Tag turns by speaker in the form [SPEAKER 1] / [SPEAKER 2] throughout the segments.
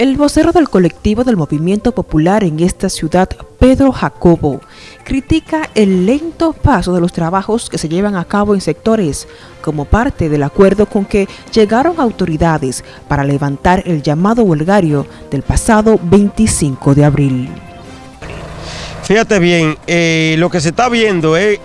[SPEAKER 1] El vocero del colectivo del movimiento popular en esta ciudad, Pedro Jacobo, critica el lento paso de los trabajos que se llevan a cabo en sectores como parte del acuerdo con que llegaron autoridades para levantar el llamado huelgario del pasado 25 de abril.
[SPEAKER 2] Fíjate bien, eh, lo que se está viendo es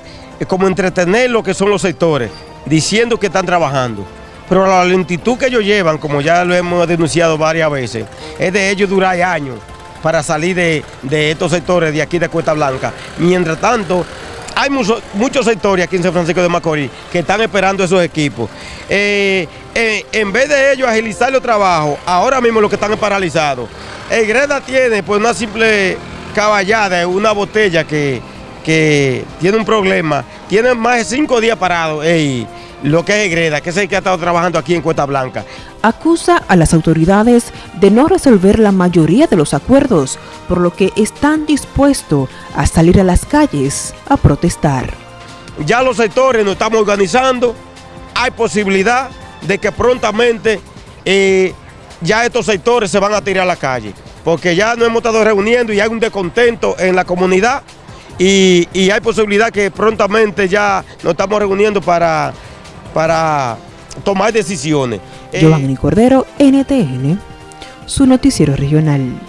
[SPEAKER 2] como entretener lo que son los sectores, diciendo que están trabajando pero la lentitud que ellos llevan, como ya lo hemos denunciado varias veces, es de ellos durar años para salir de, estos sectores de aquí de Cuesta Blanca. Mientras tanto, hay muchos sectores aquí en San Francisco de Macorís que están esperando esos equipos. Eh, eh, en vez de ellos agilizar los trabajos, ahora mismo lo que están es paralizados. El Greda tiene pues una simple caballada, una botella que, tiene un problema, tiene más de cinco días parados lo que es Greda, que es el que ha estado trabajando aquí en Cuesta Blanca.
[SPEAKER 1] Acusa a las autoridades de no resolver la mayoría de los acuerdos, por lo que están dispuestos a salir a las calles a protestar.
[SPEAKER 2] Ya los sectores nos estamos organizando, hay posibilidad de que prontamente eh, ya estos sectores se van a tirar a la calle, porque ya nos hemos estado reuniendo y hay un descontento en la comunidad y, y hay posibilidad que prontamente ya nos estamos reuniendo para para tomar decisiones.
[SPEAKER 1] Giovanni Cordero, NTN, su noticiero regional.